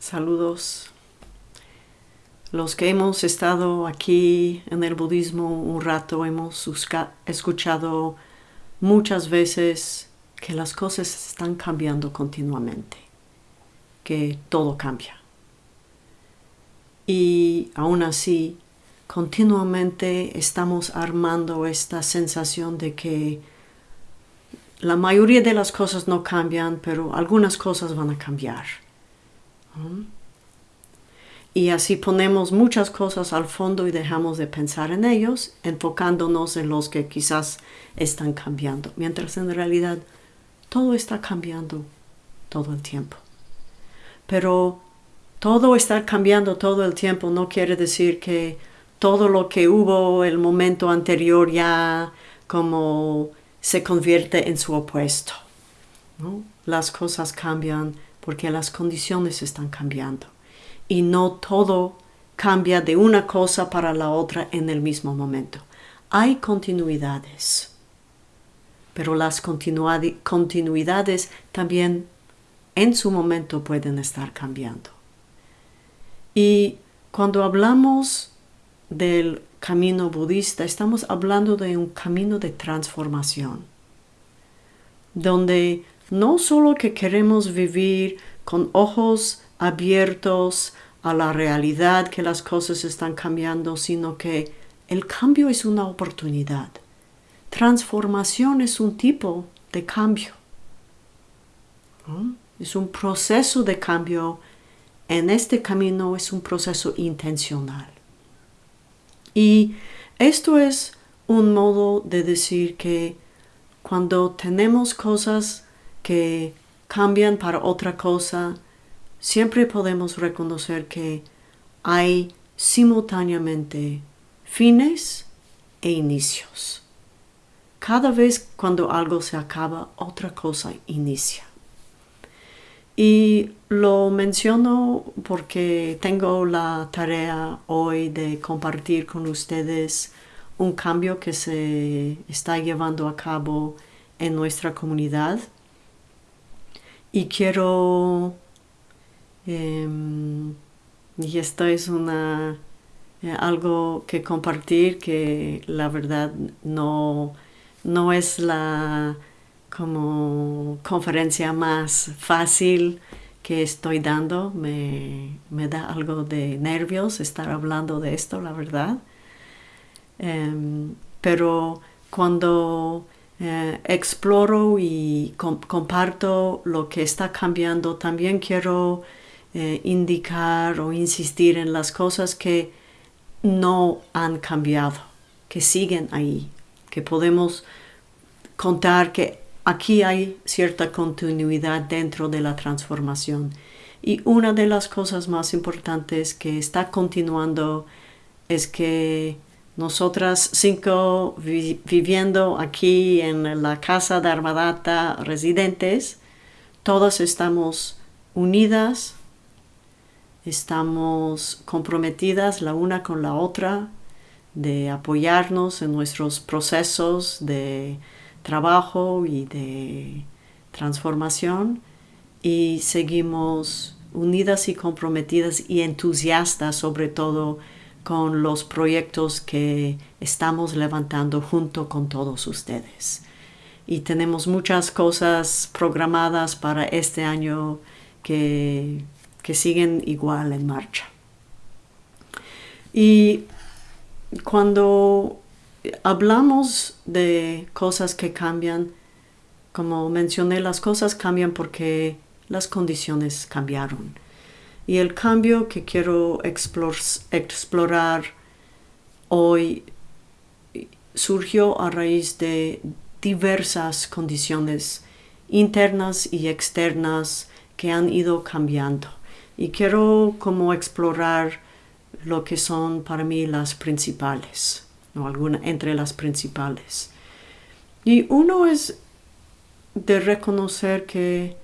Saludos. Los que hemos estado aquí en el budismo un rato hemos escuchado muchas veces que las cosas están cambiando continuamente, que todo cambia. Y aún así, continuamente estamos armando esta sensación de que la mayoría de las cosas no cambian, pero algunas cosas van a cambiar. Y así ponemos muchas cosas al fondo y dejamos de pensar en ellos, enfocándonos en los que quizás están cambiando, mientras en realidad todo está cambiando todo el tiempo. Pero todo estar cambiando todo el tiempo no quiere decir que todo lo que hubo el momento anterior ya como se convierte en su opuesto. Las cosas cambian porque las condiciones están cambiando y no todo cambia de una cosa para la otra en el mismo momento. Hay continuidades, pero las continuidades también en su momento pueden estar cambiando. Y cuando hablamos del camino budista, estamos hablando de un camino de transformación, donde no solo que queremos vivir con ojos abiertos a la realidad que las cosas están cambiando, sino que el cambio es una oportunidad. Transformación es un tipo de cambio. Es un proceso de cambio. En este camino es un proceso intencional. Y esto es un modo de decir que cuando tenemos cosas que cambian para otra cosa, siempre podemos reconocer que hay simultáneamente fines e inicios. Cada vez cuando algo se acaba, otra cosa inicia. Y lo menciono porque tengo la tarea hoy de compartir con ustedes un cambio que se está llevando a cabo en nuestra comunidad. Y quiero Em, y esto es una, eh, algo que compartir que la verdad no, no es la como conferencia más fácil que estoy dando. Me, da algo de nervios estar hablando de esto, la verdad. Em, pero cuando eh, exploro y comparto lo que está cambiando, también quiero eh, indicar o insistir en las cosas que no han cambiado, que siguen ahí, que podemos contar que aquí hay cierta continuidad dentro de la transformación. Y una de las cosas más importantes que está continuando es que nosotras cinco viviendo aquí en la casa de Armadata residentes, todas estamos unidas estamos comprometidas la una con la otra de apoyarnos en nuestros procesos de trabajo y de transformación y seguimos unidas y comprometidas y entusiastas sobre todo con los proyectos que estamos levantando junto con todos ustedes. Y tenemos muchas cosas programadas para este año que que siguen igual en marcha. Y cuando hablamos de cosas que cambian, como mencioné, las cosas cambian porque las condiciones cambiaron. Y el cambio que quiero explorar hoy surgió a raíz de diversas condiciones internas y externas que han ido cambiando y quiero como explorar lo que son para mí las principales, o alguna entre las principales. Y uno es de reconocer que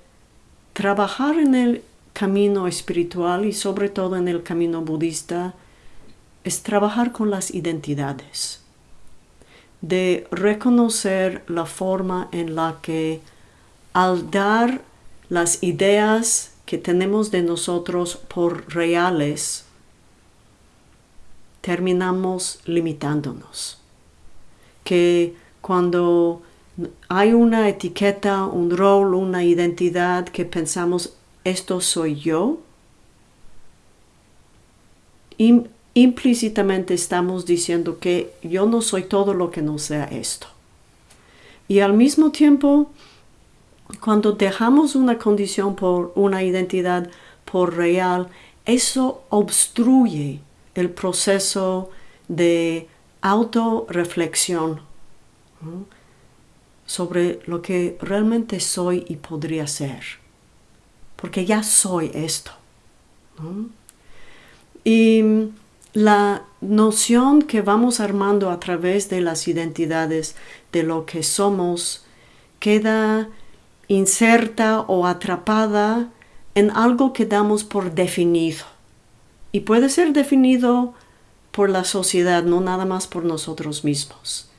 trabajar en el camino espiritual y sobre todo en el camino budista es trabajar con las identidades, de reconocer la forma en la que al dar las ideas que tenemos de nosotros por reales, terminamos limitándonos. Que cuando hay una etiqueta, un rol, una identidad que pensamos, esto soy yo, implícitamente estamos diciendo que yo no soy todo lo que no sea esto. Y al mismo tiempo, cuando dejamos una condición por una identidad por real, eso obstruye el proceso de autorreflexión sobre lo que realmente soy y podría ser. Porque ya soy esto. Y la noción que vamos armando a través de las identidades de lo que somos queda inserta o atrapada en algo que damos por definido. Y puede ser definido por la sociedad, no nada más por nosotros mismos.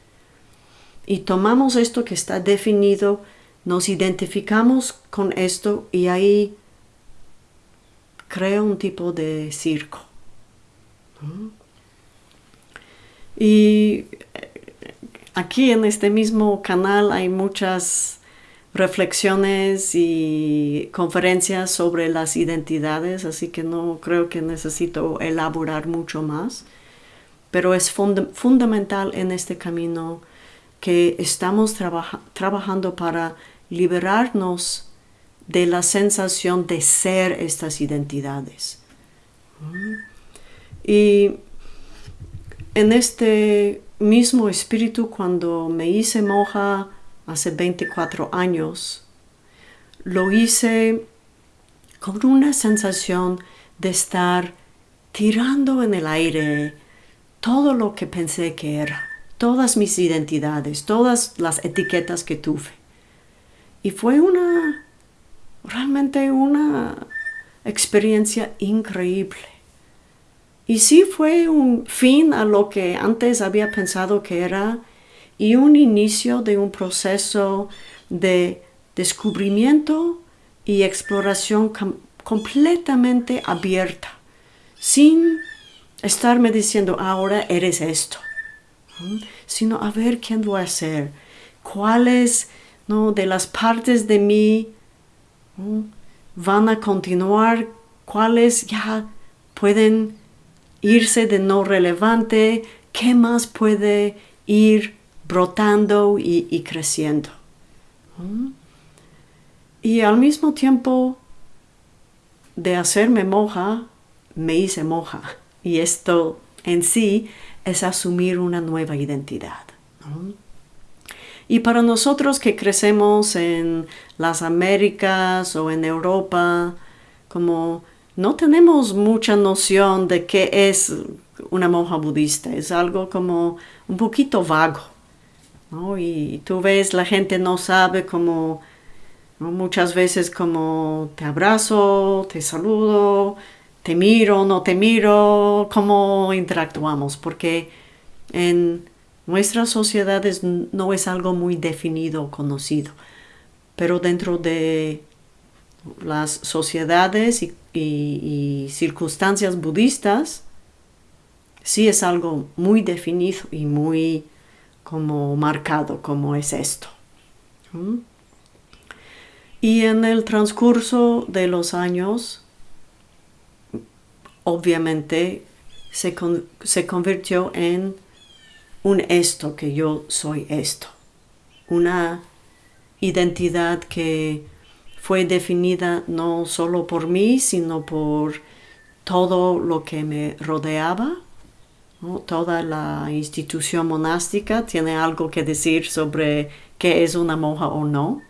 Y tomamos esto que está definido, nos identificamos con esto y ahí crea un tipo de circo. Y aquí en este mismo canal hay muchas reflexiones y conferencias sobre las identidades, así que no creo que necesito elaborar mucho más, pero es fundamental en este camino que estamos trabajando para liberarnos de la sensación de ser estas identidades. Y en este mismo espíritu, cuando me hice moja hace 24 años, lo hice con una sensación de estar tirando en el aire todo lo que pensé que era, todas mis identidades, todas las etiquetas que tuve. Y fue una, realmente una experiencia increíble. Y sí fue un fin a lo que antes había pensado que era y un inicio de un proceso de descubrimiento y exploración completamente abierta, sin estarme diciendo ahora eres esto, sino a ver quién voy a ser, cuáles ¿no? de las partes de mí van a continuar, cuáles ya pueden irse de no relevante, ¿qué más puede ir brotando y, creciendo? Y al mismo tiempo de hacerme moja, me hice moja. Y esto en sí es asumir una nueva identidad. Y para nosotros que crecemos en las Américas o en Europa, como no tenemos mucha noción de qué es una monja budista. Es algo como un poquito vago. Y tú ves, la gente no sabe cómo, muchas veces como te abrazo, te saludo, te miro, no te miro, cómo interactuamos, porque en nuestras sociedades no es algo muy definido o conocido, pero dentro de las sociedades y, circunstancias budistas, sí es algo muy definido y muy como marcado como es esto. Y en el transcurso de los años, obviamente se, se convirtió en un esto, que yo soy esto. Una identidad que fue definida no solo por mí, sino por todo lo que me rodeaba. Toda la institución monástica tiene algo que decir sobre qué es una monja o no.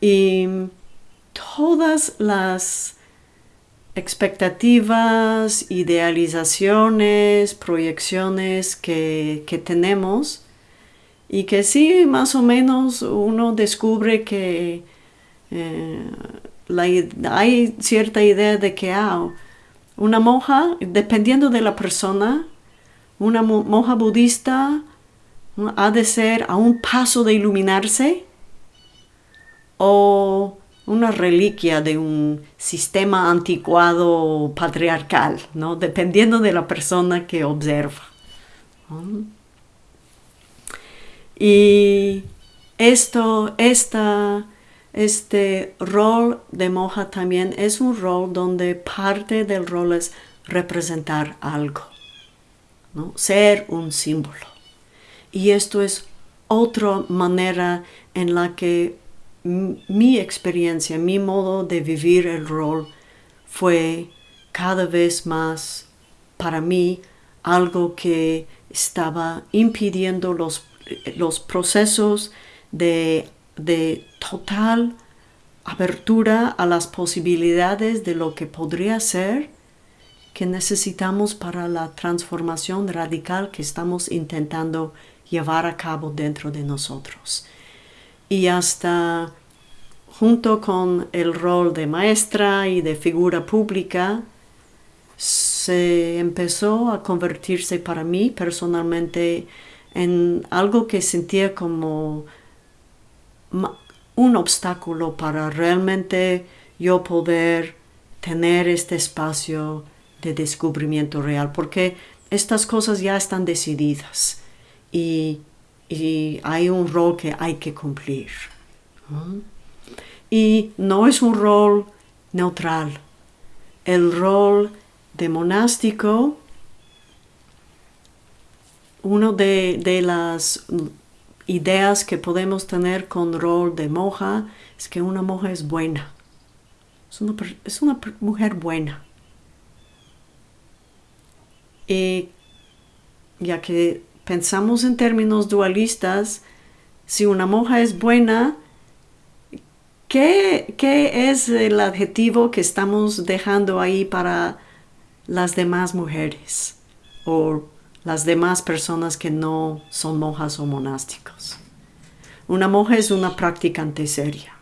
Y todas las expectativas, idealizaciones, proyecciones que, que tenemos y que sí, más o menos uno descubre que eh, hay cierta idea de que ah, una monja, dependiendo de la persona, una monja budista ha de ser a un paso de iluminarse o una reliquia de un sistema anticuado patriarcal, ¿no? dependiendo de la persona que observa. Y esto, esta, este rol de monja también es un rol donde parte del rol es representar algo, ¿no? ser un símbolo. Y esto es otra manera en la que mi experiencia, mi modo de vivir el rol fue cada vez más para mí algo que estaba impidiendo los, los procesos de, de total apertura a las posibilidades de lo que podría ser que necesitamos para la transformación radical que estamos intentando llevar a cabo dentro de nosotros. Y hasta junto con el rol de maestra y de figura pública, se empezó a convertirse para mí personalmente en algo que sentía como un obstáculo para realmente yo poder tener este espacio de descubrimiento real, porque estas cosas ya están decididas y, hay un rol que hay que cumplir. Y no es un rol neutral. El rol de monástico, una de, las ideas que podemos tener con rol de monja es que una monja es buena. es una mujer buena. Y ya que pensamos en términos dualistas, si una monja es buena, ¿qué, es el adjetivo que estamos dejando ahí para las demás mujeres o las demás personas que no son monjas o monásticos? Una monja es una practicante seria.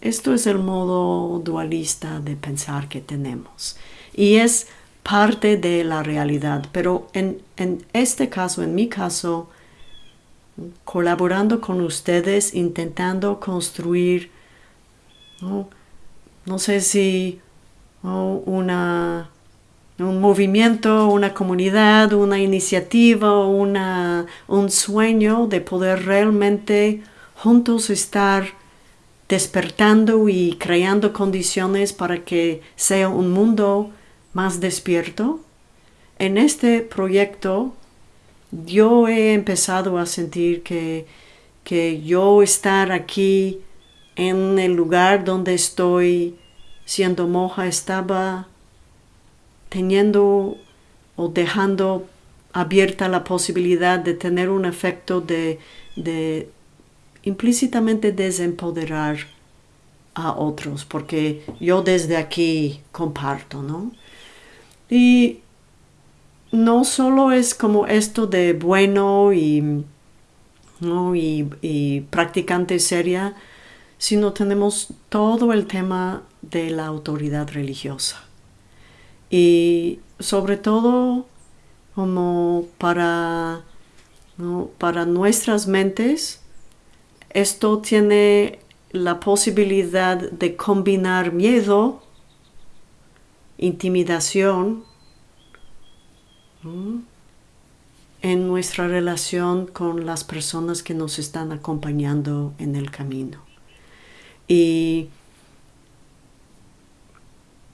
Esto es el modo dualista de pensar que tenemos. Y es parte de la realidad. Pero en, este caso, en mi caso, colaborando con ustedes, intentando construir, no, sé si una, un movimiento, una comunidad, una iniciativa, una, un sueño de poder realmente juntos estar despertando y creando condiciones para que sea un mundo más despierto. En este proyecto yo he empezado a sentir que, que yo estar aquí en el lugar donde estoy siendo monja estaba teniendo o dejando abierta la posibilidad de tener un efecto de, de implícitamente desempoderar a otros, porque yo desde aquí comparto, ¿no? Y no solo es como esto de bueno y, y, practicante seria, sino tenemos todo el tema de la autoridad religiosa. Y sobre todo como para, para nuestras mentes, esto tiene la posibilidad de combinar miedo intimidación en nuestra relación con las personas que nos están acompañando en el camino. Y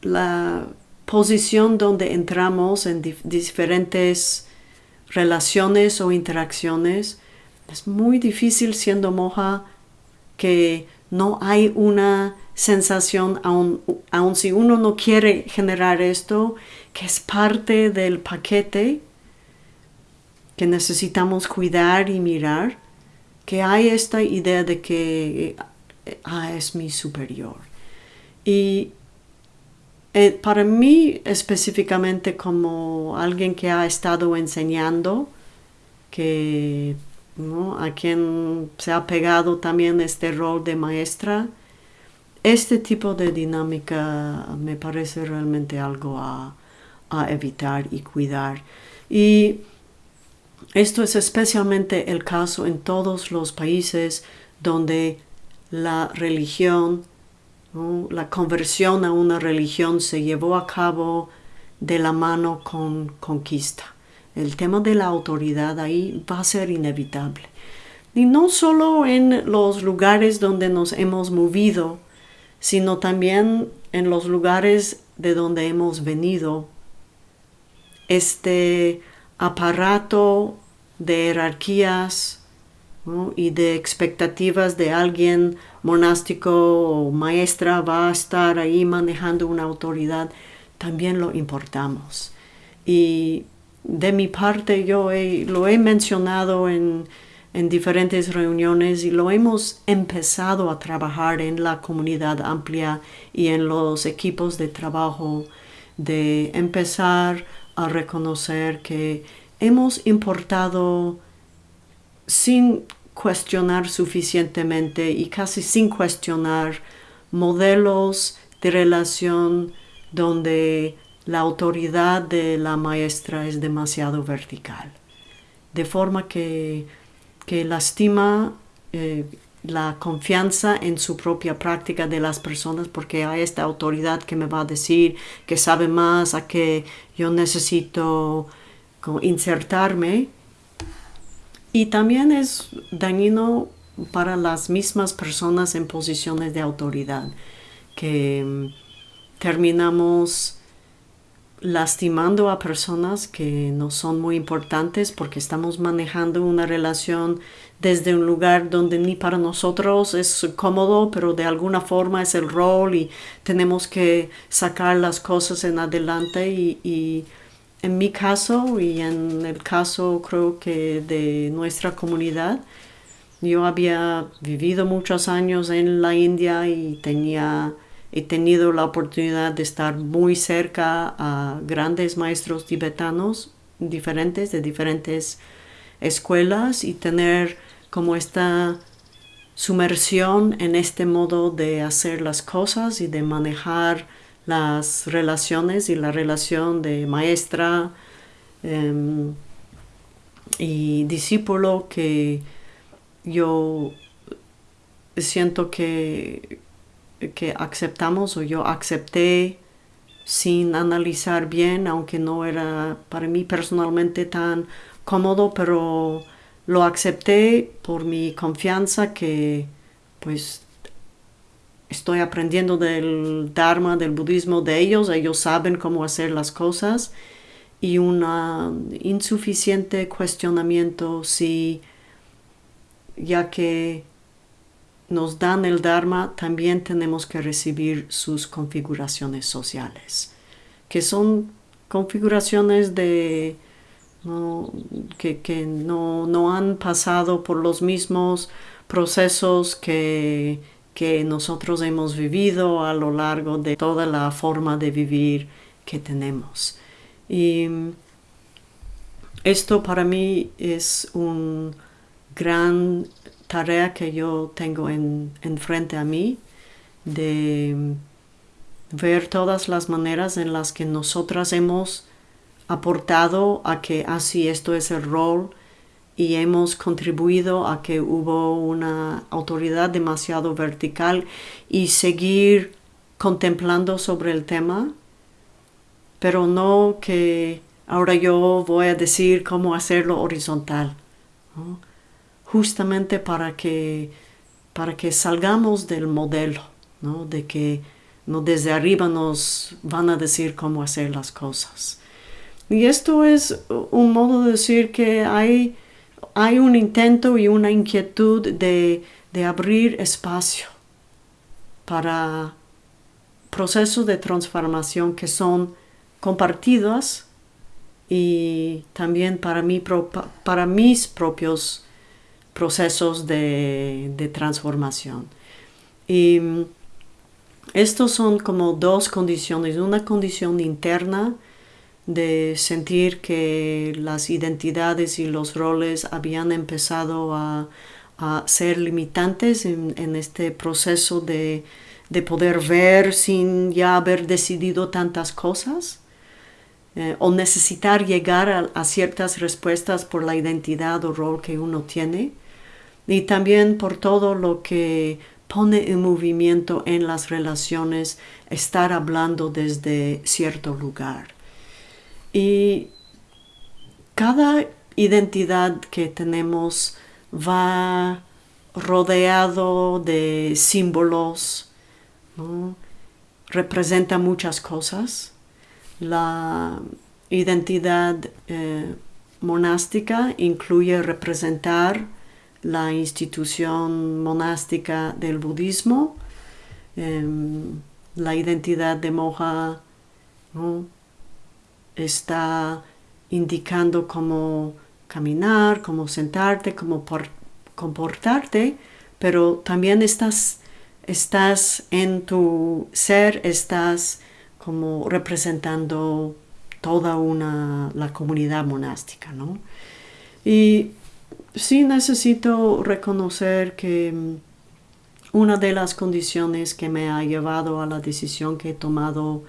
la posición donde entramos en diferentes relaciones o interacciones es muy difícil siendo moja que no hay una sensación, aun, si uno no quiere generar esto, que es parte del paquete que necesitamos cuidar y mirar, que hay esta idea de que ah, es mi superior. Y eh, para mí específicamente como alguien que ha estado enseñando, que a quien se ha pegado también este rol de maestra, este tipo de dinámica me parece realmente algo a, evitar y cuidar. Y Esto es especialmente el caso en todos los países donde la religión, la conversión a una religión se llevó a cabo de la mano con conquista. El tema de la autoridad ahí va a ser inevitable. Y no solo en los lugares donde nos hemos movido, sino también en los lugares de donde hemos venido. Este aparato de jerarquías y de expectativas de alguien monástico o maestra va a estar ahí manejando una autoridad, también lo importamos. Y de mi parte yo lo he mencionado en, en diferentes reuniones y lo hemos empezado a trabajar en la comunidad amplia y en los equipos de trabajo de empezar a reconocer que hemos importado sin cuestionar suficientemente y casi sin cuestionar modelos de relación donde la autoridad de la maestra es demasiado vertical, de forma que, que lastima eh, la confianza en su propia práctica de las personas porque hay esta autoridad que me va a decir que sabe más, a que yo necesito insertarme. Y también es dañino para las mismas personas en posiciones de autoridad, que mm, terminamos lastimando a personas que no son muy importantes porque estamos manejando una relación desde un lugar donde ni para nosotros es cómodo, pero de alguna forma es el rol y tenemos que sacar las cosas en adelante y en mi caso y en el caso creo que de nuestra comunidad, yo había vivido muchos años en la India y tenía, he tenido la oportunidad de estar muy cerca a grandes maestros tibetanos diferentes, de diferentes escuelas y tener como esta sumersión en este modo de hacer las cosas y de manejar las relaciones y la relación de maestra em, y discípulo que yo siento que, que aceptamos o yo acepté sin analizar bien, aunque no era para mí personalmente tan cómodo, pero lo acepté por mi confianza que pues estoy aprendiendo del Dharma, del budismo de ellos, ellos saben cómo hacer las cosas y un insuficiente cuestionamiento si ya que nos dan el Dharma, también tenemos que recibir sus configuraciones sociales, que son configuraciones de que, que no, no han pasado por los mismos procesos que que nosotros hemos vivido a lo largo de toda la forma de vivir que tenemos. Y esto para mí es una gran tarea que yo tengo en, a mí de ver todas las maneras en las que nosotras hemos aportado a que así esto es el rol y hemos contribuido a que hubo una autoridad demasiado vertical y seguir contemplando sobre el tema, pero no que ahora yo voy a decir cómo hacerlo horizontal, justamente para que, para que salgamos del modelo, ¿no? de que no desde arriba nos van a decir cómo hacer las cosas. Y esto es un modo de decir que hay hay un intento y una inquietud de, abrir espacio para procesos de transformación que son compartidos y también para, mí, para mis propios procesos de, de, transformación. Y mm, estos son como dos condiciones, una condición interna de sentir que las identidades y los roles habían empezado a, ser limitantes en, este proceso de, poder ver sin ya haber decidido tantas cosas. eh, o necesitar llegar a, ciertas respuestas por la identidad o rol que uno tiene y también por todo lo que pone en movimiento en las relaciones estar hablando desde cierto lugar. Y cada identidad que tenemos va rodeado de símbolos, representa muchas cosas. La identidad eh, monástica incluye representar la institución monástica del budismo, em, la identidad de moja está indicando cómo caminar, cómo sentarte, cómo comportarte, pero también estás, estás en tu ser, estás como representando toda una, la comunidad monástica, ¿no? Y sí necesito reconocer que mm, una de las condiciones que me ha llevado a la decisión que he tomado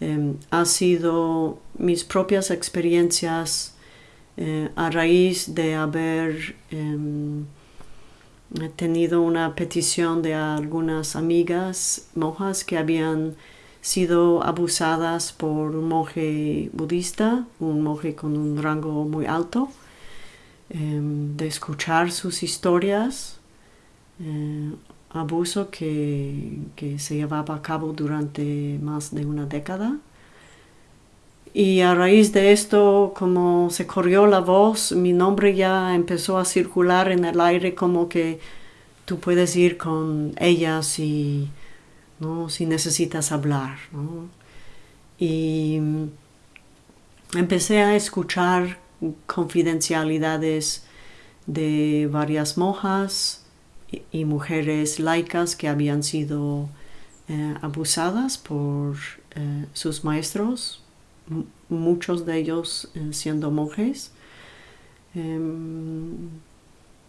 em, ha sido mis propias experiencias eh, a raíz de haber em, tenido una petición de algunas amigas monjas que habían sido abusadas por un monje budista, un monje con un rango muy alto, em, de escuchar sus historias, eh, abuso que, que se llevaba a cabo durante más de una década. Y a raíz de esto, como se corrió la voz, mi nombre ya empezó a circular en el aire como que tú puedes ir con ellas si, ¿no? si necesitas hablar. Y empecé a escuchar confidencialidades de varias monjas y, mujeres laicas que habían sido eh, abusadas por eh, sus maestros, muchos de ellos eh, siendo monjes. Em,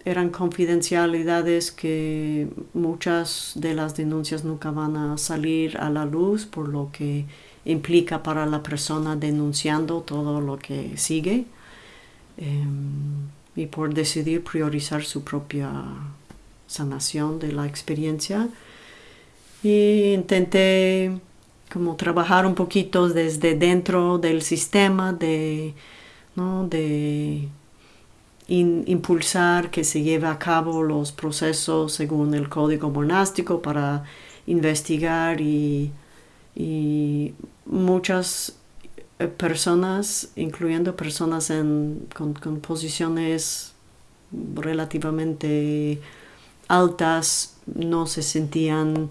eran confidencialidades que muchas de las denuncias nunca van a salir a la luz por lo que implica para la persona denunciando todo lo que sigue em, y por decidir priorizar su propia sanación de la experiencia. Y intenté como trabajar un poquito desde dentro del sistema de, de impulsar que se lleve a cabo los procesos según el código monástico para investigar y, muchas eh, personas, incluyendo personas con, con posiciones relativamente altas, no se sentían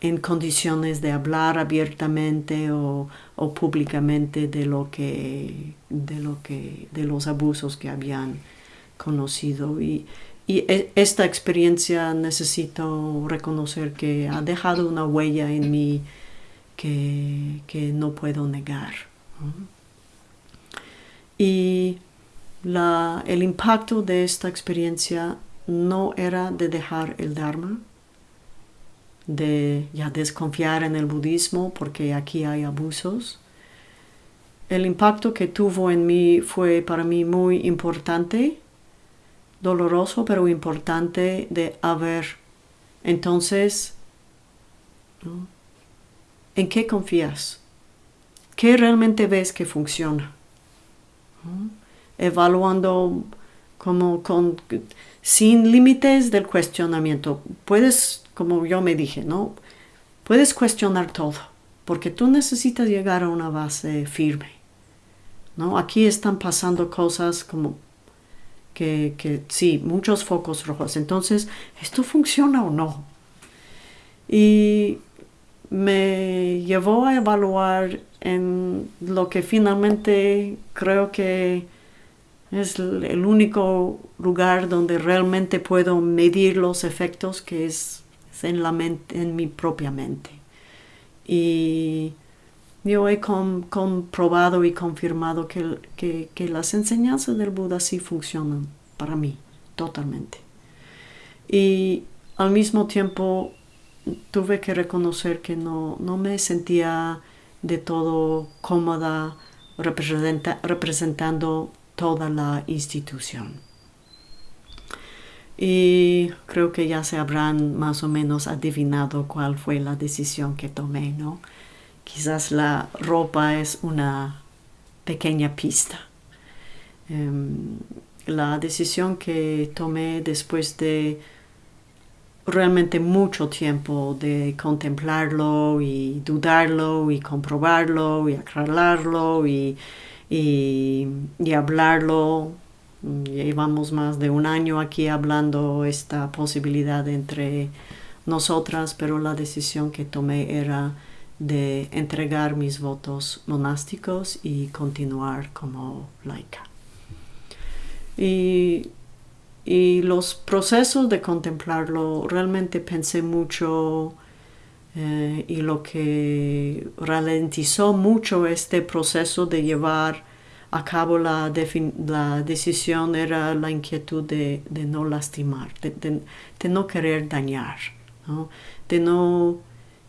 en condiciones de hablar abiertamente o, públicamente de lo que de lo que de los abusos que habían conocido. Y, e, esta experiencia necesito reconocer que ha dejado una huella en mí que, no puedo negar y el impacto de esta experiencia no era de dejar el Dharma de ya desconfiar en el budismo porque aquí hay abusos. El impacto que tuvo en mí fue para mí muy importante, doloroso pero importante de haber. Entonces, ¿en qué confías? ¿Qué realmente ves que funciona? Evaluando como sin límites del cuestionamiento. Puedes como yo me dije, ¿no? Puedes cuestionar todo, porque tú necesitas llegar a una base firme, ¿no? Aquí están pasando cosas como que, que sí, muchos focos rojos. Entonces, ¿esto funciona o no? Y me llevó a evaluar en lo que finalmente creo que es el único lugar donde realmente puedo medir los efectos, que es en, la mente, en mi propia mente. Y yo he comprobado y confirmado que, las enseñanzas del Buda sí funcionan para mí, totalmente. Y al mismo tiempo tuve que reconocer que no, me sentía de todo cómoda representando toda la institución. Y creo que ya se habrán más o menos adivinado cuál fue la decisión que tomé, ¿no? Quizás la ropa es una pequeña pista. Em, la decisión que tomé después de realmente mucho tiempo de contemplarlo y dudarlo y comprobarlo y aclararlo y, y, y hablarlo. Llevamos más de un año aquí hablando esta posibilidad entre nosotras, pero la decisión que tomé era de entregar mis votos monásticos y continuar como laica. Y, los procesos de contemplarlo, realmente pensé mucho eh, y lo que ralentizó mucho este proceso de llevar a cabo la, decisión era la inquietud de, no lastimar, de, no querer dañar, de no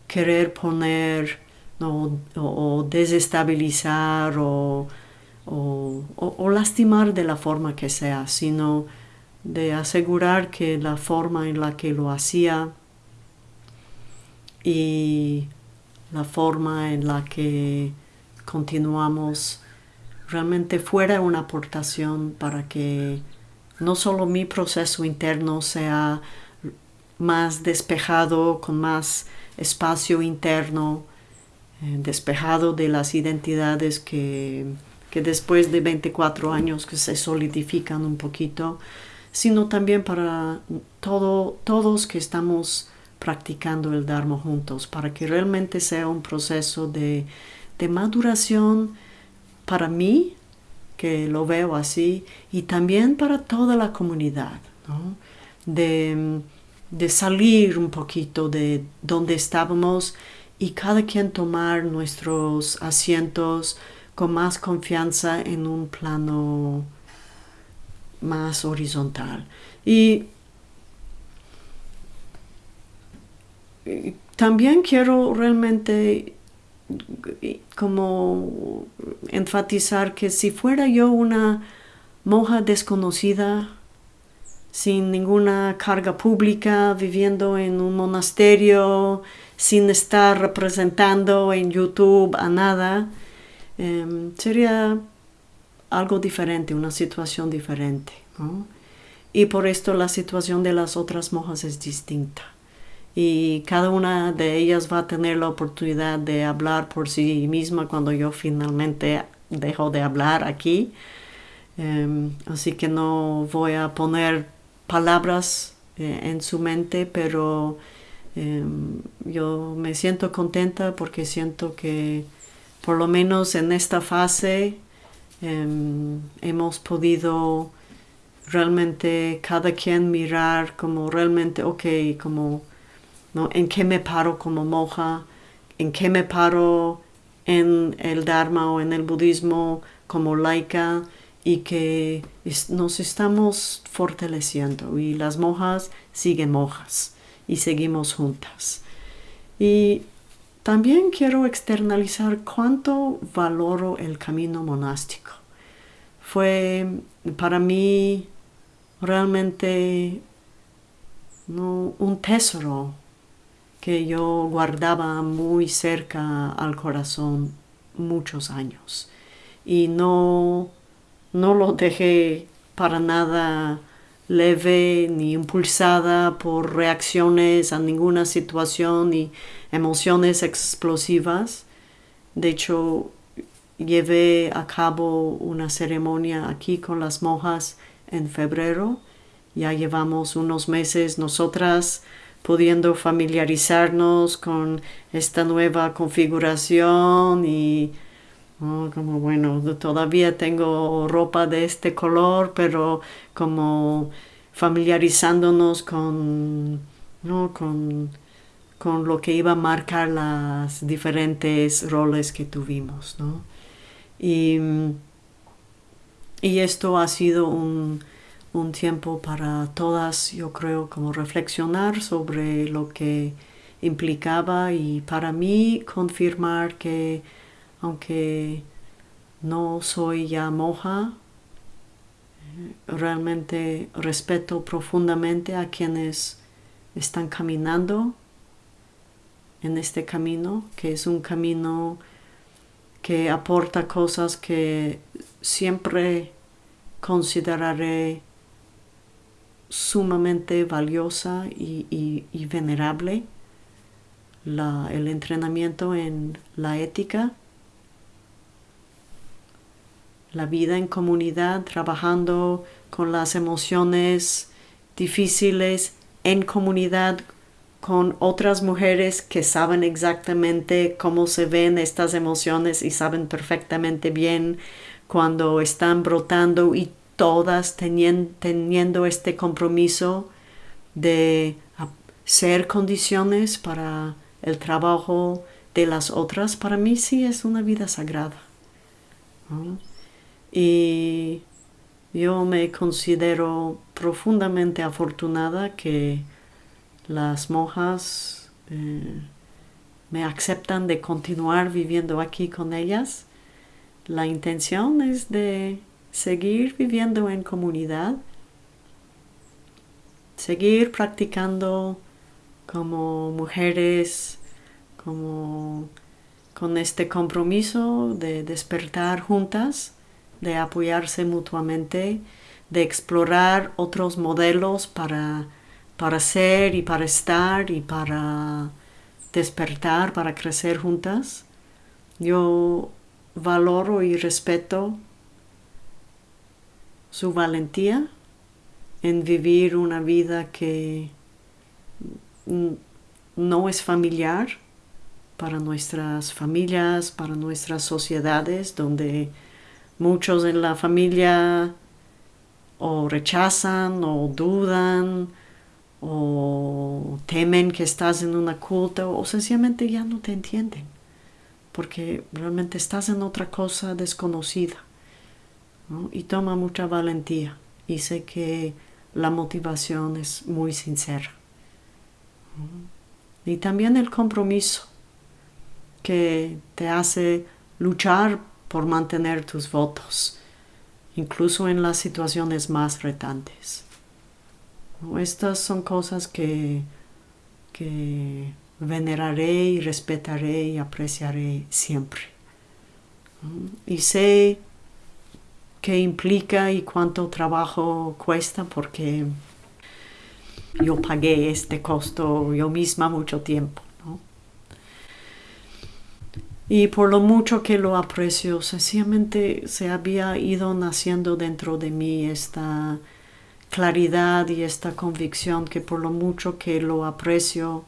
querer poner o, desestabilizar o, lastimar de la forma que sea, sino de asegurar que la forma en la que lo hacía y la forma en la que continuamos realmente fuera una aportación para que no solo mi proceso interno sea más despejado, con más espacio interno, eh, despejado de las identidades que, después de 24 años que se solidifican un poquito, sino también para todo, todos que estamos practicando el Dharma juntos, para que realmente sea un proceso de, maduración para mí, que lo veo así, y también para toda la comunidad, de de salir un poquito de donde estábamos y cada quien tomar nuestros asientos con más confianza en un plano más horizontal. Y, también quiero realmente como enfatizar que si fuera yo una monja desconocida sin ninguna carga pública, viviendo en un monasterio, sin estar representando en YouTube a nada, em, sería algo diferente, una situación diferente. Y por esto la situación de las otras monjas es distinta. Y cada una de ellas va a tener la oportunidad de hablar por sí misma cuando yo finalmente dejo de hablar aquí. Em, así que no voy a poner palabras eh, en su mente, pero em, yo me siento contenta porque siento que por lo menos en esta fase em, hemos podido realmente cada quien mirar como realmente, ok, como, ¿no? ¿En qué me paro como monja? ¿En qué me paro en el Dharma o en el budismo como laica? y que nos estamos fortaleciendo y las monjas siguen monjas y seguimos juntas. Y también quiero externalizar cuánto valoro el camino monástico. Fue para mí realmente un tesoro que yo guardaba muy cerca al corazón muchos años y no no lo dejé para nada leve ni impulsada por reacciones a ninguna situación ni emociones explosivas. De hecho, llevé a cabo una ceremonia aquí con las monjas en febrero. Ya llevamos unos meses nosotras pudiendo familiarizarnos con esta nueva configuración y como bueno, todavía tengo ropa de este color, pero como familiarizándonos con, con, con lo que iba a marcar las diferentes roles que tuvimos. Y, y esto ha sido un, un tiempo para todas, yo creo, como reflexionar sobre lo que implicaba y para mí confirmar que aunque no soy ya moja, realmente respeto profundamente a quienes están caminando en este camino, que es un camino que aporta cosas que siempre consideraré sumamente valiosa y, venerable, el entrenamiento en la ética, la vida en comunidad, trabajando con las emociones difíciles en comunidad con otras mujeres que saben exactamente cómo se ven estas emociones y saben perfectamente bien cuando están brotando y todas teniendo, este compromiso de ser condiciones para el trabajo de las otras, para mí sí es una vida sagrada. Y yo me considero profundamente afortunada que las monjas eh, me aceptan de continuar viviendo aquí con ellas. La intención es de seguir viviendo en comunidad, seguir practicando como mujeres, como con este compromiso de despertar juntas, de apoyarse mutuamente, de explorar otros modelos para, para ser y para estar y para despertar, para crecer juntas. Yo valoro y respeto su valentía en vivir una vida que no es familiar para nuestras familias, para nuestras sociedades, donde muchos en la familia o rechazan o dudan o temen que estás en una culta o sencillamente ya no te entienden porque realmente estás en otra cosa desconocida y toma mucha valentía y sé que la motivación es muy sincera. Y también el compromiso que te hace luchar por mantener tus votos, incluso en las situaciones más retantes. Estas son cosas que, que veneraré y respetaré y apreciaré siempre. Y sé qué implica y cuánto trabajo cuesta porque yo pagué este costo yo misma mucho tiempo. Y por lo mucho que lo aprecio, sencillamente se había ido naciendo dentro de mí esta claridad y esta convicción que por lo mucho que lo aprecio,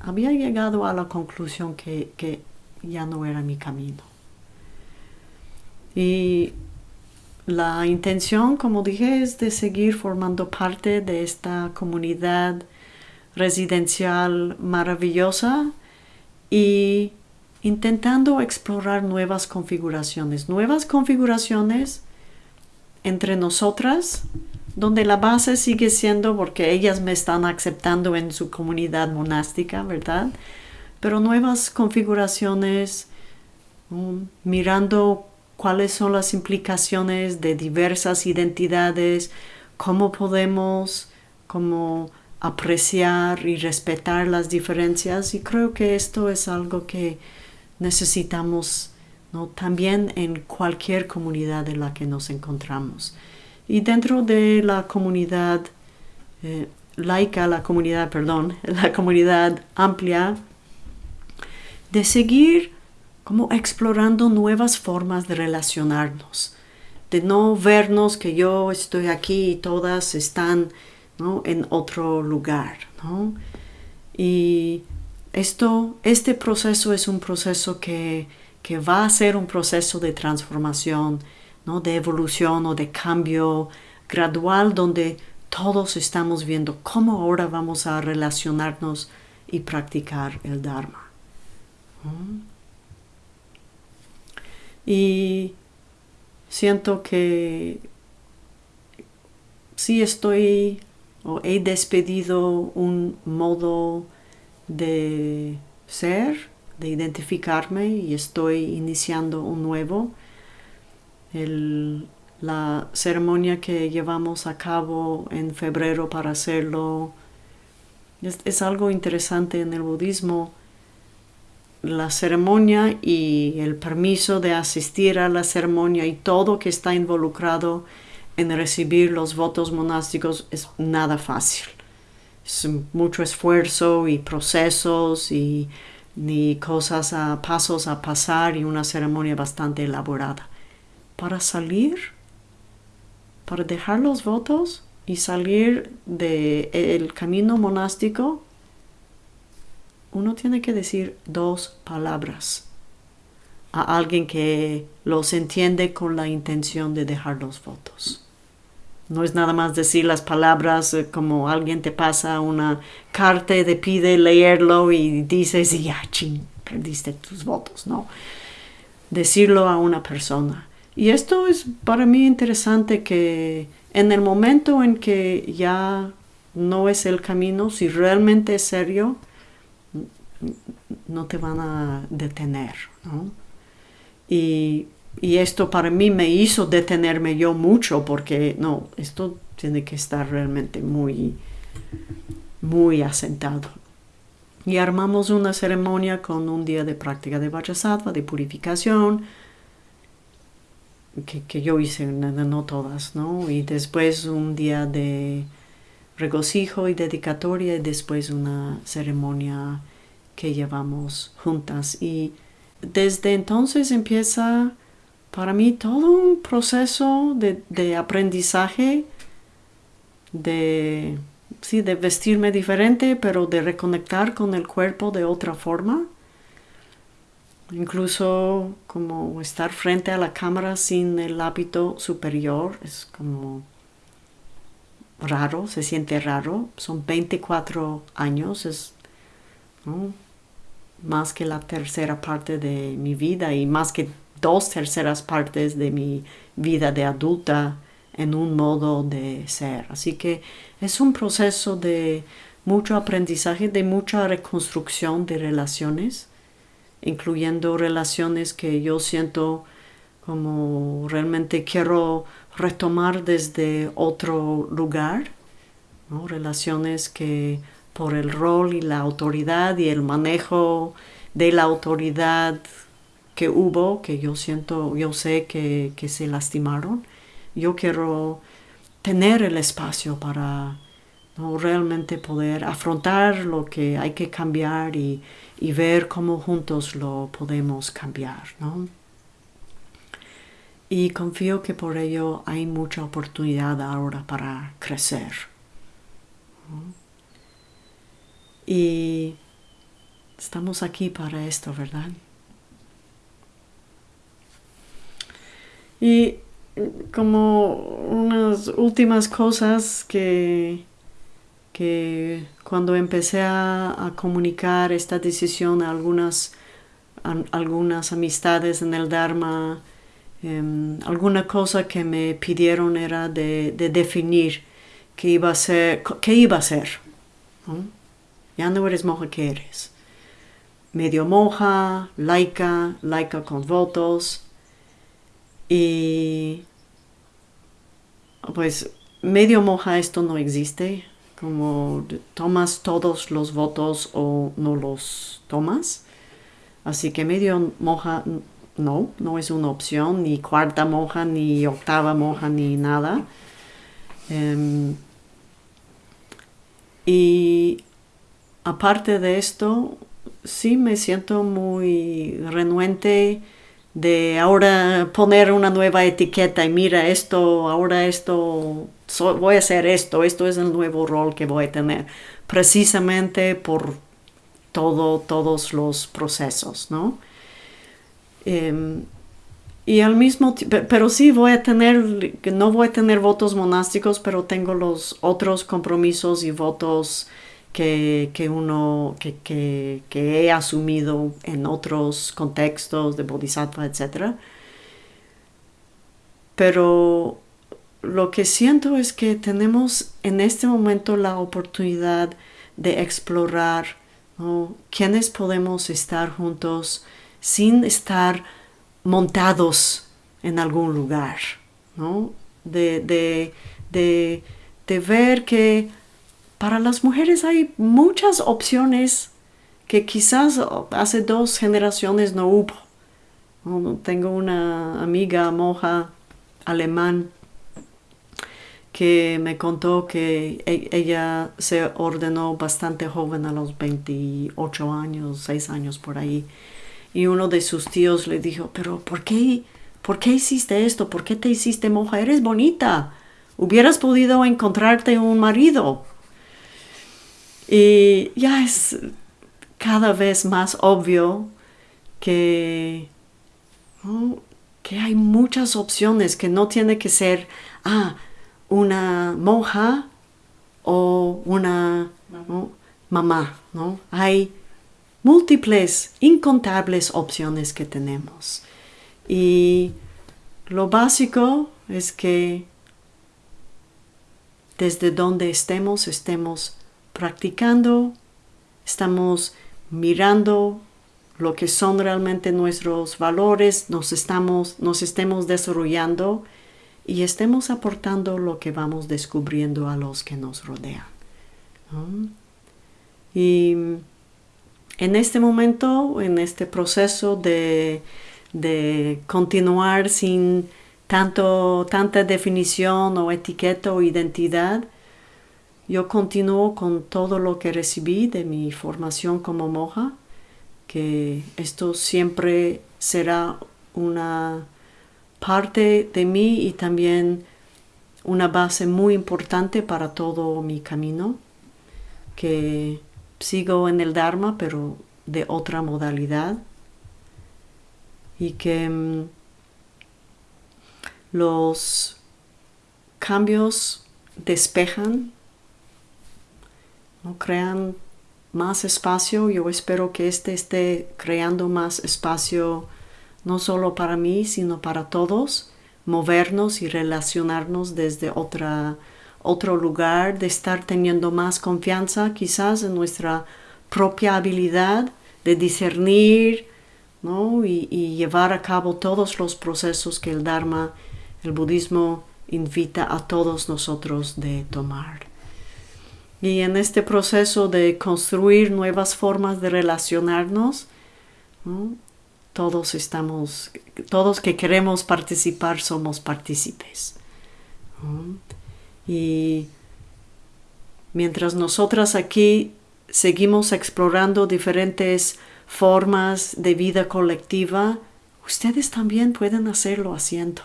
había llegado a la conclusión que, que ya no era mi camino. Y la intención, como dije, es de seguir formando parte de esta comunidad residencial maravillosa y intentando explorar nuevas configuraciones, nuevas configuraciones entre nosotras, donde la base sigue siendo porque ellas me están aceptando en su comunidad monástica, ¿verdad? Pero nuevas configuraciones, um, mirando cuáles son las implicaciones de diversas identidades, cómo podemos como apreciar y respetar las diferencias y creo que esto es algo que necesitamos ¿no? también en cualquier comunidad en la que nos encontramos. Y dentro de la comunidad eh, laica, la comunidad, perdón, la comunidad amplia, de seguir como explorando nuevas formas de relacionarnos, de no vernos que yo estoy aquí y todas están en otro lugar. Y esto, este proceso es un proceso que, que, va a ser un proceso de transformación, ¿no? de evolución o de cambio gradual donde todos estamos viendo cómo ahora vamos a relacionarnos y practicar el Dharma. Y siento que sí estoy o he despedido un modo de ser de identificarme y estoy iniciando un nuevo. la ceremonia que llevamos a cabo en febrero para hacerlo es, algo interesante en el budismo. La ceremonia y el permiso de asistir a la ceremonia y todo que está involucrado en recibir los votos monásticos es nada fácil. Mucho esfuerzo y procesos y ni cosas a pasos a pasar y una ceremonia bastante elaborada. Para salir, para dejar los votos y salir del camino monástico, uno tiene que decir dos palabras a alguien que los entiende con la intención de dejar los votos. No es nada más decir las palabras eh, como alguien te pasa una carta te pide leerlo y dices, ya, ching, perdiste tus votos, no. Decirlo a una persona. Y esto es para mí interesante que en el momento en que ya no es el camino, si realmente es serio, no te van a detener, ¿no? Y y esto para mí me hizo detenerme yo mucho porque no, esto tiene que estar realmente muy, muy asentado. Y armamos una ceremonia con un día de práctica de Vajrasattva, de purificación, que, que, yo hice, no todas, ¿no? Y después un día de regocijo y dedicatoria y después una ceremonia que llevamos juntas. Y desde entonces empieza para mí todo un proceso de, aprendizaje, de, sí, de vestirme diferente, pero de reconectar con el cuerpo de otra forma. Incluso como estar frente a la cámara sin el hábito superior es como raro, se siente raro. Son 24 años, es más que la tercera parte de mi vida y más que dos terceras partes de mi vida de adulta en un modo de ser. Así que es un proceso de mucho aprendizaje, de mucha reconstrucción de relaciones, incluyendo relaciones que yo siento como realmente quiero retomar desde otro lugar, relaciones que por el rol y la autoridad y el manejo de la autoridad que hubo, que yo siento, yo sé que, se lastimaron. Yo quiero tener el espacio para realmente poder afrontar lo que hay que cambiar y, ver cómo juntos lo podemos cambiar. Y confío que por ello hay mucha oportunidad ahora para crecer. Y estamos aquí para esto, ¿verdad? Y como unas últimas cosas que, que cuando empecé a, comunicar esta decisión a algunas, algunas amistades en el Dharma, em, alguna cosa que me pidieron era de, definir qué iba a ser, qué iba a ser. Ya no eres monja, ¿qué eres? Medio monja, laica, laica con votos, y pues medio moja esto no existe, como tomas todos los votos o no los tomas. Así que medio moja no, no es una opción, ni cuarta moja, ni octava moja, ni nada. Em, y aparte de esto, sí me siento muy renuente de ahora poner una nueva etiqueta y mira esto, ahora esto, voy a hacer esto, esto es el nuevo rol que voy a tener, precisamente por todo, todos los procesos, ¿no? Em, y al mismo tiempo, pero sí voy a tener, no voy a tener votos monásticos, pero tengo los otros compromisos y votos que, uno, que, he asumido en otros contextos de bodhisattva, etc. Pero lo que siento es que tenemos en este momento la oportunidad de explorar ¿Quiénes podemos estar juntos sin estar montados en algún lugar? ¿no? De, de, de ver que para las mujeres hay muchas opciones que quizás hace dos generaciones no hubo. Tengo una amiga monja alemán que me contó que e, ella se ordenó bastante joven a los 28 años, 6 años por ahí. Y uno de sus tíos le dijo, pero ¿por qué, ¿por qué hiciste esto? ¿Por qué te hiciste monja? Eres bonita. Hubieras podido encontrarte un marido. Y ya es cada vez más obvio que, que hay muchas opciones, que no tiene que ser, ah, una monja o una mamá, ¿no? Hay múltiples, incontables opciones que tenemos. Y lo básico es que desde donde estemos, estemos practicando, estamos mirando lo que son realmente nuestros valores, nos, estamos, nos estemos desarrollando y estemos aportando lo que vamos descubriendo a los que nos rodean. Y en este momento, en este proceso de, de continuar sin tanto, tanta definición o etiqueta o identidad, yo continúo con todo lo que recibí de mi formación como monja, que esto siempre será una parte de mí y también una base muy importante para todo mi camino, que sigo en el Dharma, pero de otra modalidad, y que mm, los cambios despejan crean más espacio. Yo espero que este esté creando más espacio no solo para mí, sino para todos, movernos y relacionarnos desde otra, otro lugar, de estar teniendo más confianza quizás en nuestra propia habilidad de discernir y, y llevar a cabo todos los procesos que el Dharma, el budismo, invita a todos nosotros de tomar. Y en este proceso de construir nuevas formas de relacionarnos, todos estamos, todos que queremos participar somos partícipes. Y mientras nosotras aquí seguimos explorando diferentes formas de vida colectiva, ustedes también pueden hacerlo haciendo.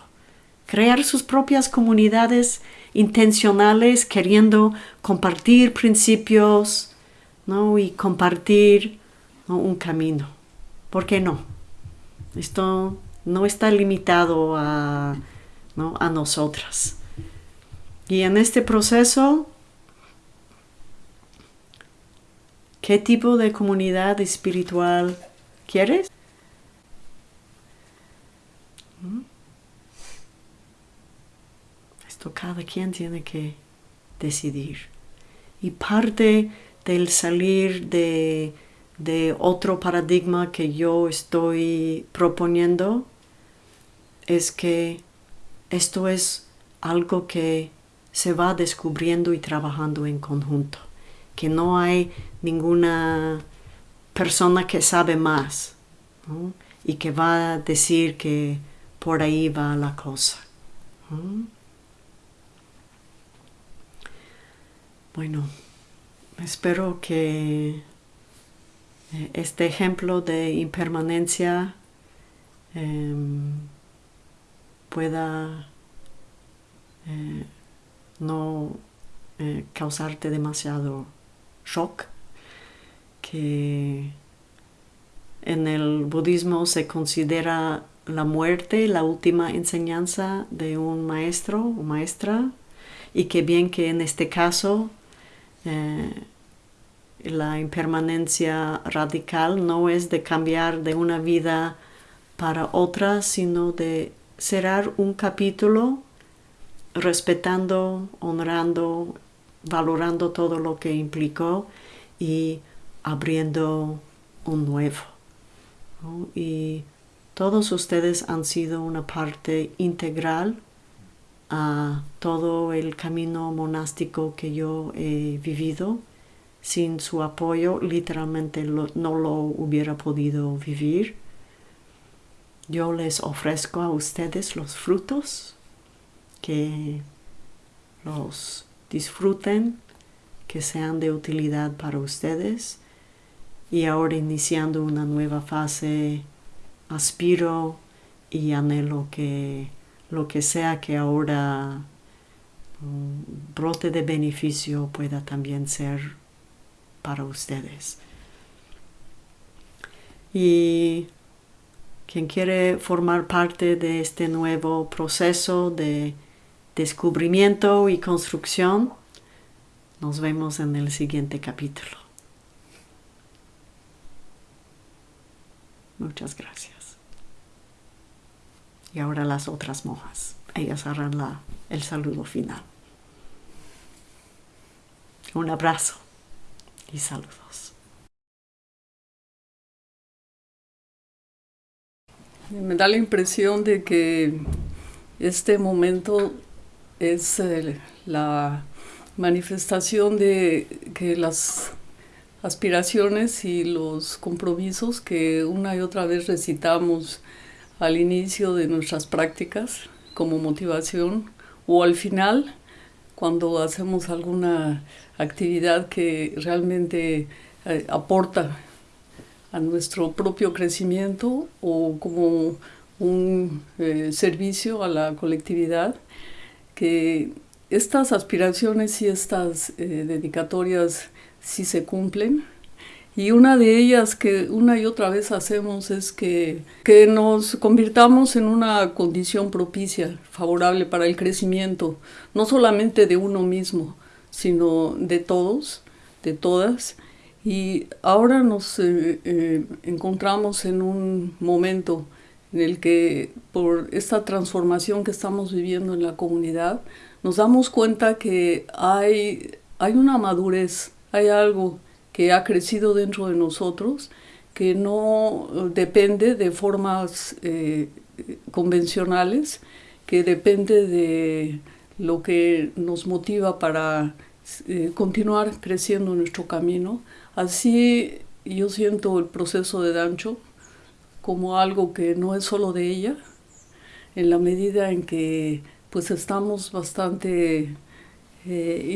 Crear sus propias comunidades intencionales queriendo compartir principios ¿no? y compartir un camino. ¿Por qué no? Esto no está limitado a, a nosotras. Y en este proceso, ¿qué tipo de comunidad espiritual quieres? Cada quien tiene que decidir. Y parte del salir de, de otro paradigma que yo estoy proponiendo es que esto es algo que se va descubriendo y trabajando en conjunto, que no hay ninguna persona que sabe más y que va a decir que por ahí va la cosa. Bueno, espero que eh, este ejemplo de impermanencia em, pueda eh, no eh, causarte demasiado shock, que en el budismo se considera la muerte la última enseñanza de un maestro o maestra y que bien que en este caso eh, la impermanencia radical no es de cambiar de una vida para otra, sino de cerrar un capítulo respetando, honrando, valorando todo lo que implicó y abriendo un nuevo. Y todos ustedes han sido una parte integral a todo el camino monástico que yo he vivido. Sin su apoyo literalmente no lo hubiera podido vivir. Yo les ofrezco a ustedes los frutos, que los disfruten, que sean de utilidad para ustedes. Y ahora iniciando una nueva fase, aspiro y anhelo que lo que sea que ahora mm, brote de beneficio pueda también ser para ustedes. Y quien quiere formar parte de este nuevo proceso de descubrimiento y construcción, nos vemos en el siguiente capítulo. Muchas gracias. Y ahora las otras monjas. Ellas harán la, el saludo final. Un abrazo y saludos. Me da la impresión de que este momento es eh, la manifestación de que las aspiraciones y los compromisos que una y otra vez recitamos al inicio de nuestras prácticas como motivación o al final cuando hacemos alguna actividad que realmente eh, aporta a nuestro propio crecimiento o como un eh, servicio a la colectividad, que estas aspiraciones y estas eh, dedicatorias sí se cumplen. Y una de ellas que una y otra vez hacemos es que, que nos convirtamos en una condición propicia, favorable para el crecimiento, no solamente de uno mismo, sino de todos, de todas. Y ahora nos eh, eh, encontramos en un momento en el que por esta transformación que estamos viviendo en la comunidad, nos damos cuenta que hay, hay una madurez, hay algo que ha crecido dentro de nosotros, que no depende de formas eh, convencionales, que depende de lo que nos motiva para eh, continuar creciendo nuestro camino. Así yo siento el proceso de Dancho como algo que no es solo de ella, en la medida en que pues estamos bastante eh,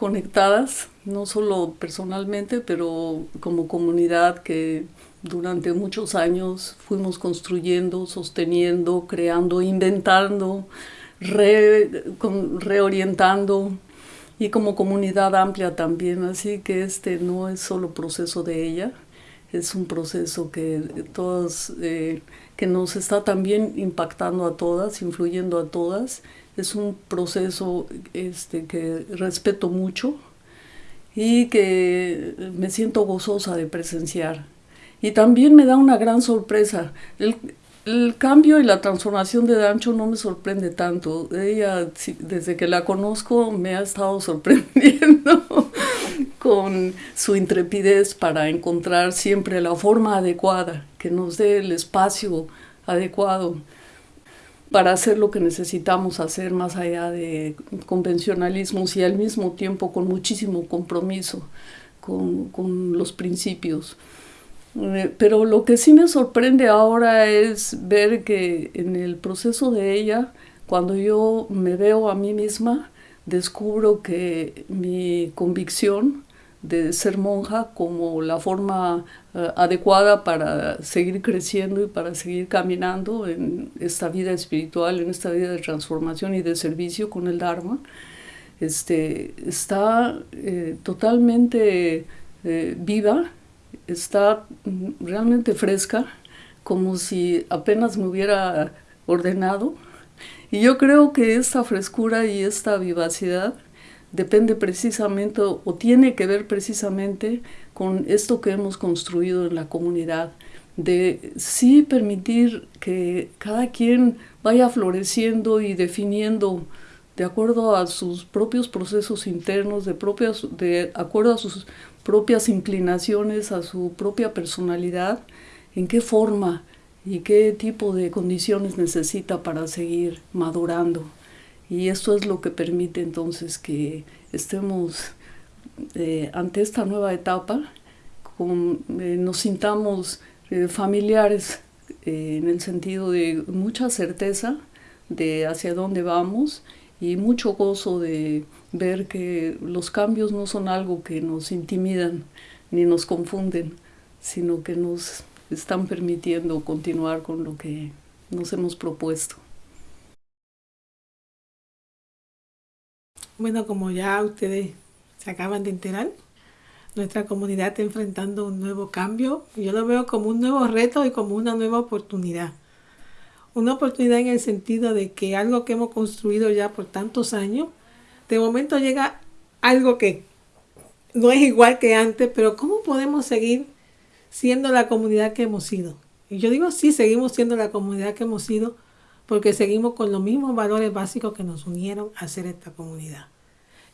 interconectadas, no solo personalmente, pero como comunidad que durante muchos años fuimos construyendo, sosteniendo, creando, inventando, reorientando y como comunidad amplia también, así que este no es solo proceso de ella, es un proceso que todos eh, que nos está también impactando a todas, influyendo a todas. Es un proceso este, que respeto mucho y que me siento gozosa de presenciar. Y también me da una gran sorpresa. El, el cambio y la transformación de Dancho no me sorprende tanto. Ella, desde que la conozco, me ha estado sorprendiendo con su intrepidez para encontrar siempre la forma adecuada, que nos dé el espacio adecuado para hacer lo que necesitamos hacer más allá de convencionalismos y al mismo tiempo con muchísimo compromiso con, los principios. Eh, pero lo que sí me sorprende ahora es ver que en el proceso de ella, cuando yo me veo a mí misma, descubro que mi convicción de ser monja como la forma eh, adecuada para seguir creciendo y para seguir caminando en esta vida espiritual, en esta vida de transformación y de servicio con el Dharma, este, está eh, totalmente eh, viva, está realmente fresca, como si apenas me hubiera ordenado. Y yo creo que esta frescura y esta vivacidad depende precisamente o tiene que ver precisamente con esto que hemos construido en la comunidad, de sí permitir que cada quien vaya floreciendo y definiendo de acuerdo a sus propios procesos internos, de, propias, de acuerdo a sus propias inclinaciones, a su propia personalidad, en qué forma y qué tipo de condiciones necesita para seguir madurando. Y esto es lo que permite entonces que estemos eh, ante esta nueva etapa, con, eh, nos sintamos eh, familiares en el sentido de mucha certeza de hacia dónde vamos y mucho gozo de ver que los cambios no son algo que nos intimidan ni nos confunden, sino que nos están permitiendo continuar con lo que nos hemos propuesto. Bueno, como ya ustedes se acaban de enterar, nuestra comunidad está enfrentando un nuevo cambio. Yo lo veo como un nuevo reto y como una nueva oportunidad. Una oportunidad en el sentido de que algo que hemos construido ya por tantos años, de momento llega algo que no es igual que antes, pero ¿cómo podemos seguir siendo la comunidad que hemos sido? Y yo digo, sí, seguimos siendo la comunidad que hemos sido porque seguimos con los mismos valores básicos que nos unieron a ser esta comunidad,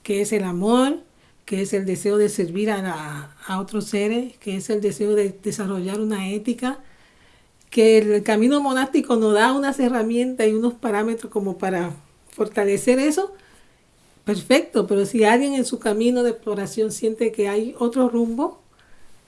que es el amor, que es el deseo de servir a, a otros seres, que es el deseo de desarrollar una ética, que el camino monástico nos da unas herramientas y unos parámetros como para fortalecer eso, perfecto, pero si alguien en su camino de exploración siente que hay otro rumbo,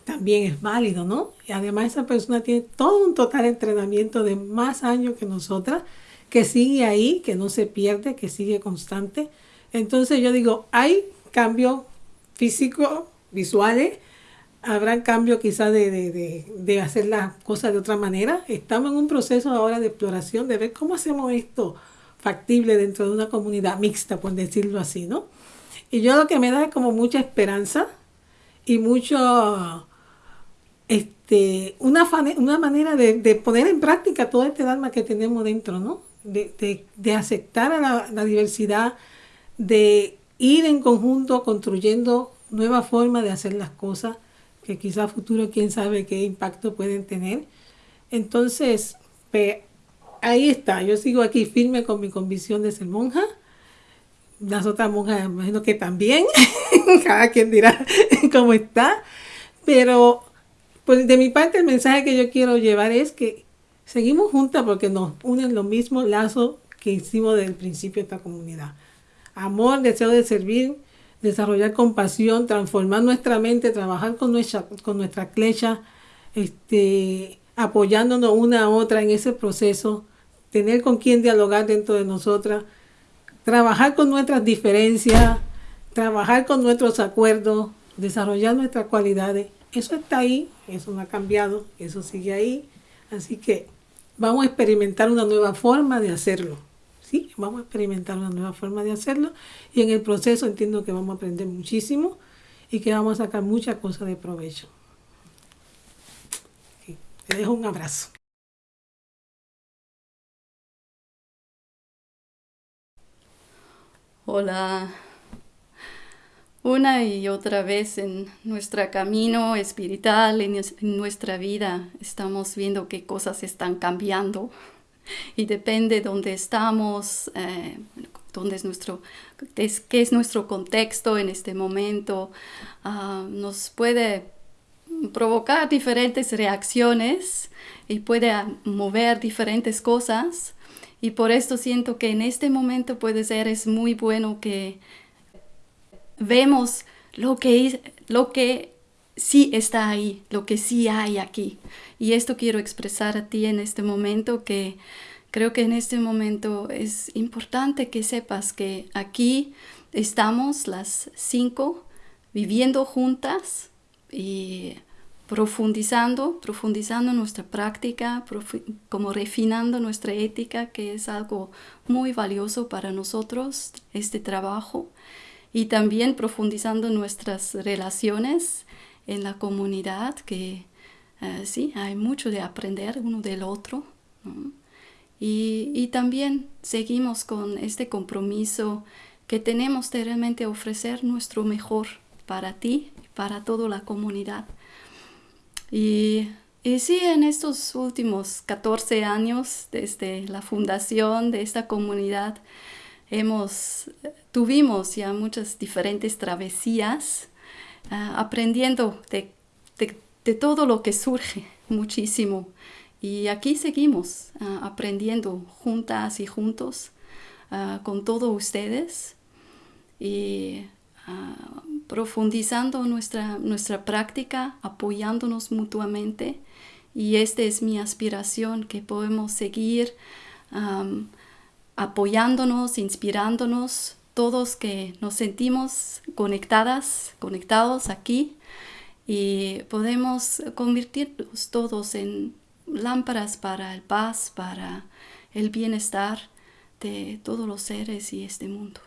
también es válido, ¿no? Y además esa persona tiene todo un total entrenamiento de más años que nosotras, que sigue ahí, que no se pierde, que sigue constante. Entonces yo digo, hay cambios físicos, visuales, habrán cambios quizás de, de, de, hacer las cosas de otra manera. Estamos en un proceso ahora de exploración, de ver cómo hacemos esto factible dentro de una comunidad mixta, por decirlo así, ¿no? Y yo lo que me da es como mucha esperanza y mucho, este, una, una manera de, de, poner en práctica todo este alma que tenemos dentro, ¿no? De, de aceptar a la, diversidad, de ir en conjunto construyendo nuevas formas de hacer las cosas que quizá a futuro quién sabe qué impacto pueden tener. Entonces, ahí está, yo sigo aquí firme con mi convicción de ser monja. Las otras monjas, imagino que también, cada quien dirá cómo está, pero pues de mi parte el mensaje que yo quiero llevar es que seguimos juntas porque nos unen los mismos lazos que hicimos desde el principio esta comunidad. Amor, deseo de servir, desarrollar compasión, transformar nuestra mente, trabajar con nuestra, con nuestra clecha, este, apoyándonos una a otra en ese proceso, tener con quien dialogar dentro de nosotras, trabajar con nuestras diferencias, trabajar con nuestros acuerdos, desarrollar nuestras cualidades. Eso está ahí, eso no ha cambiado, eso sigue ahí. Así que vamos a experimentar una nueva forma de hacerlo. ¿sí? Vamos a experimentar una nueva forma de hacerlo y en el proceso entiendo que vamos a aprender muchísimo y que vamos a sacar muchas cosas de provecho. Te dejo un abrazo. Hola. Una y otra vez en nuestro camino espiritual, en, nuestra vida, estamos viendo qué cosas están cambiando y depende de dónde estamos, eh, dónde es nuestro, es, qué es nuestro contexto en este momento, uh, nos puede provocar diferentes reacciones y puede mover diferentes cosas. Y por esto siento que en este momento puede ser, es muy bueno que vemos lo que, lo que sí está ahí, lo que sí hay aquí. Y esto quiero expresar a ti en este momento que creo que en este momento es importante que sepas que aquí estamos las cinco viviendo juntas y profundizando, profundizando nuestra práctica, como refinando nuestra ética, que es algo muy valioso para nosotros, este trabajo, y también profundizando nuestras relaciones en la comunidad, que eh, sí, hay mucho de aprender uno del otro. Y, y, también seguimos con este compromiso que tenemos de realmente ofrecer nuestro mejor para ti para toda la comunidad. Y, y sí, en estos últimos 14 años desde la fundación de esta comunidad, hemos, tuvimos ya muchas diferentes travesías ah, aprendiendo de, de, todo lo que surge muchísimo. Y aquí seguimos ah, aprendiendo juntas y juntos con todos ustedes y profundizando nuestra, nuestra práctica, apoyándonos mutuamente. Y esta es mi aspiración, que podemos seguir apoyándonos, inspirándonos, todos que nos sentimos conectadas, conectados aquí y podemos convertirnos todos en lámparas para el paz, para el bienestar de todos los seres y este mundo.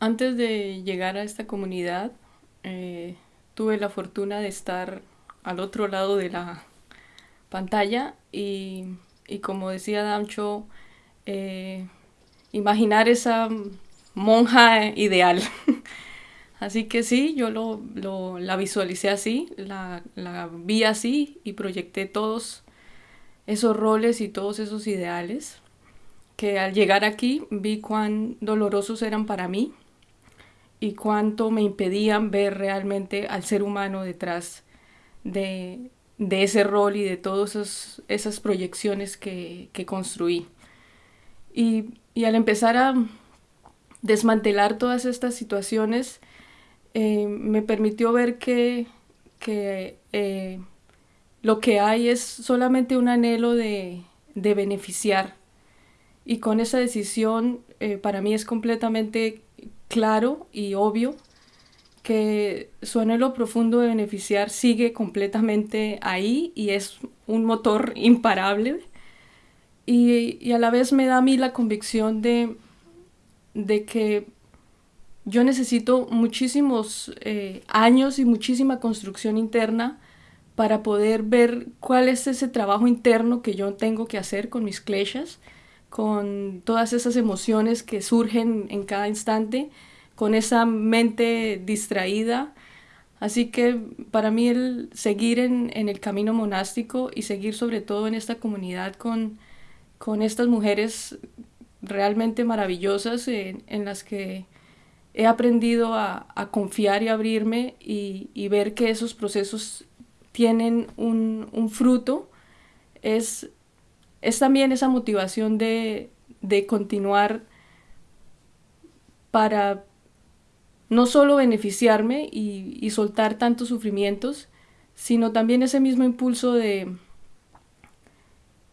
Antes de llegar a esta comunidad, eh, tuve la fortuna de estar al otro lado de la pantalla y, como decía Damcho, eh, imaginar esa monja ideal. así que sí, yo lo, la visualicé así, la, la vi así y proyecté todos esos roles y todos esos ideales que al llegar aquí vi cuán dolorosos eran para mí y cuánto me impedían ver realmente al ser humano detrás de, ese rol y de todas esas proyecciones que, construí. Y, al empezar a desmantelar todas estas situaciones, eh, me permitió ver que, eh, lo que hay es solamente un anhelo de, beneficiar. Y con esa decisión eh, para mí es completamente claro y obvio que su anhelo profundo de beneficiar sigue completamente ahí y es un motor imparable. Y, a la vez me da a mí la convicción de, de que yo necesito muchísimos eh, años y muchísima construcción interna para poder ver cuál es ese trabajo interno que yo tengo que hacer con mis kleshas, con todas esas emociones que surgen en cada instante con esa mente distraída. Así que para mí el seguir en, el camino monástico y seguir sobre todo en esta comunidad con, con estas mujeres realmente maravillosas en, las que he aprendido a, confiar y abrirme y, ver que esos procesos tienen un, fruto, es, es, también esa motivación de, de continuar para no solo beneficiarme y, soltar tantos sufrimientos, sino también ese mismo impulso de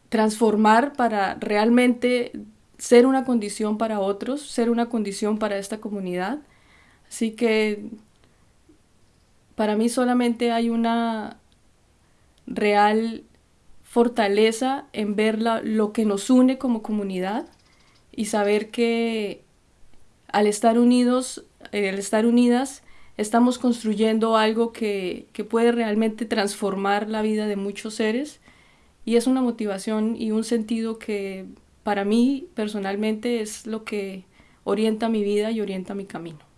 transformar para realmente ser una condición para otros, ser una condición para esta comunidad. Así que para mí solamente hay una real fortaleza en ver lo que nos une como comunidad y saber que al estar unidos al estar unidas, estamos construyendo algo que, que puede realmente transformar la vida de muchos seres y es una motivación y un sentido que para mí personalmente es lo que orienta mi vida y orienta mi camino.